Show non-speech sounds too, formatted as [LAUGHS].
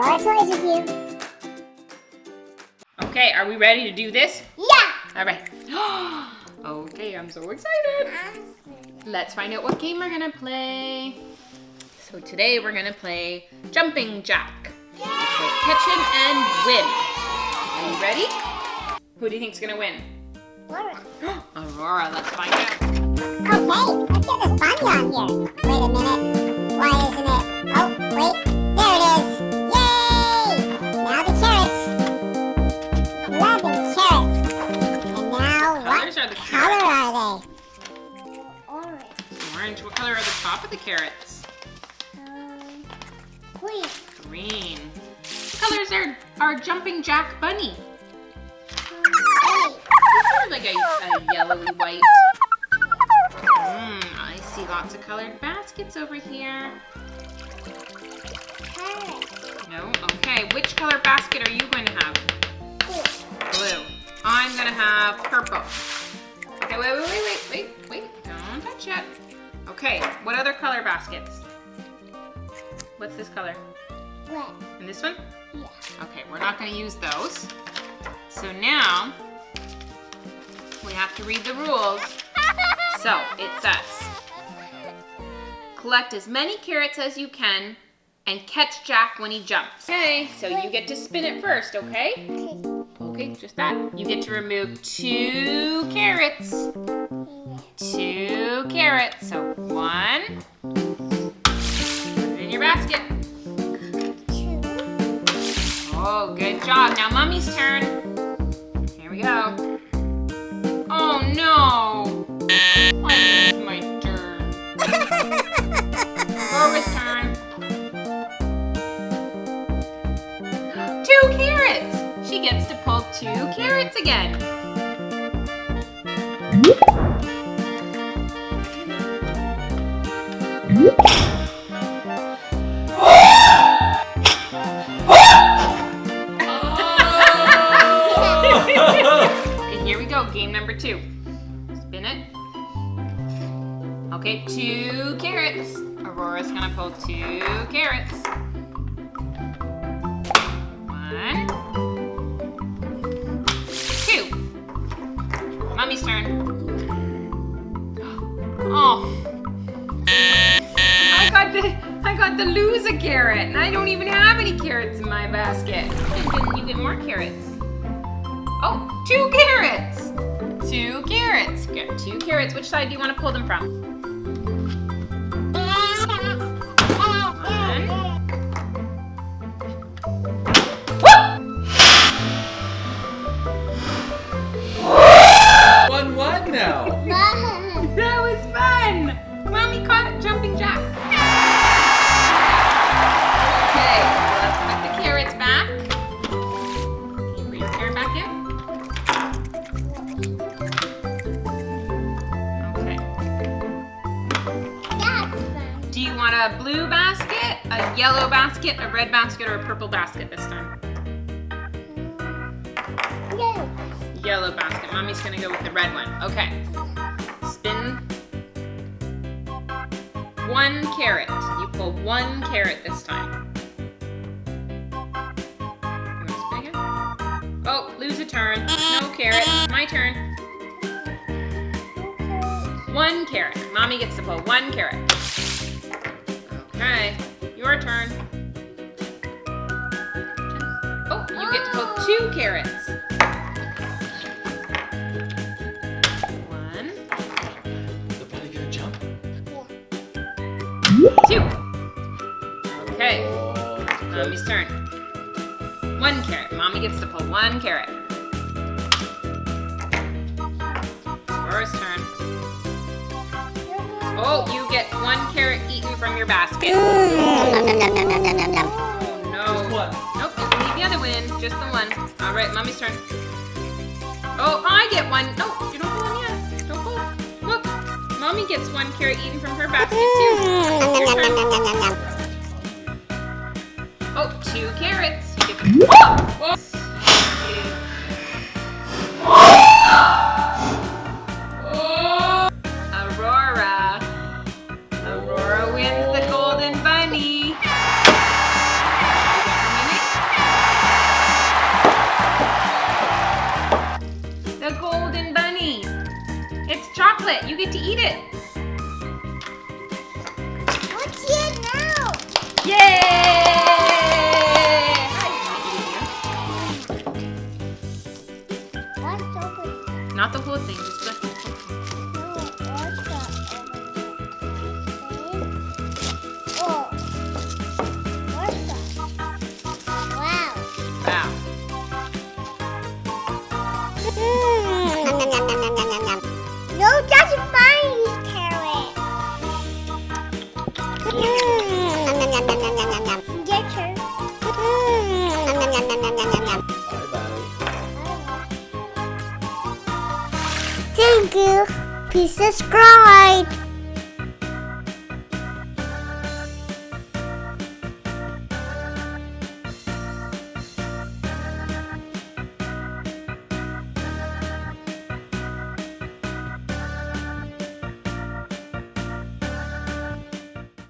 Explore toys with you. Okay, are we ready to do this? Yeah! All right. [GASPS] okay, I'm so excited. Let's find out what game we're gonna play. So today we're gonna play Jumping Jack. Catch him and win. Are you ready? Who do you think's gonna win? Laura. [GASPS] Aurora, let's find out. Okay, let's get this bunny on here. Wait a minute. Why isn't it? Oh, wait. Top of the carrots? Um, green. Green. What colors are our Jumping Jack bunny? Sort of like a, a yellowy white. Mmm, I see lots of colored baskets over here. No? Okay, which color basket are you going to have? Blue. Blue. I'm going to have purple. Okay, wait, wait, wait, wait, wait, wait. Don't touch yet. Okay, what other color baskets? What's this color? Red. And this one? Yeah. Okay, we're not going to use those. So now, we have to read the rules. So, it says, collect as many carrots as you can and catch Jack when he jumps. Okay, so you get to spin it first, okay? Okay, just that. You get to remove two carrots. Two carrots. So one. Put it in your basket. Two. Oh, good job. Now mommy's turn. Here we go. Oh no. My turn. [LAUGHS] Rora's turn. Two carrots. She gets to pull two carrots again. Here we go. Game number two. Spin it. Okay, two carrots. Aurora's gonna pull two carrots. Got the I got the loser carrot, and I don't even have any carrots in my basket. You get, you get more carrots. Oh, two carrots. Two carrots. Get two carrots. Which side do you want to pull them from? Blue basket, a yellow basket, a red basket, or a purple basket this time? Yellow. Yellow basket. Mommy's gonna go with the red one. Okay. Spin one carrot. You pull one carrot this time. Oh, lose a turn. No carrot. My turn. One carrot. Mommy gets to pull one carrot. Turn. Oh, you get to pull two carrots. One, The bunny gonna jump? two. Okay, Oh, mommy's turn. One carrot. Mommy gets to pull one carrot. Laura's turn. Oh, you get one carrot eaten from your basket. Oh no. What? Nope, you can the other one. Just the one. All right, mommy's turn. Oh, I get one. No, you don't pull one yet. Don't pull. Look, mommy gets one carrot eaten from her basket too. Your turn. Oh, two carrots. You get the. Whoa! It. What's here now? Yay! Not the whole thing, Thank you. Please subscribe.